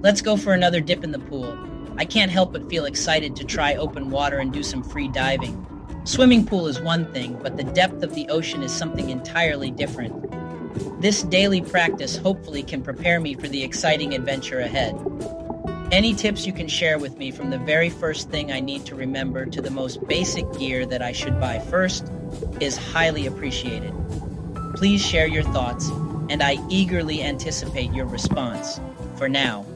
Let's go for another dip in the pool. I can't help but feel excited to try open water and do some free diving. Swimming pool is one thing, but the depth of the ocean is something entirely different. This daily practice hopefully can prepare me for the exciting adventure ahead. Any tips you can share with me from the very first thing I need to remember to the most basic gear that I should buy first is highly appreciated. Please share your thoughts, and I eagerly anticipate your response. For now,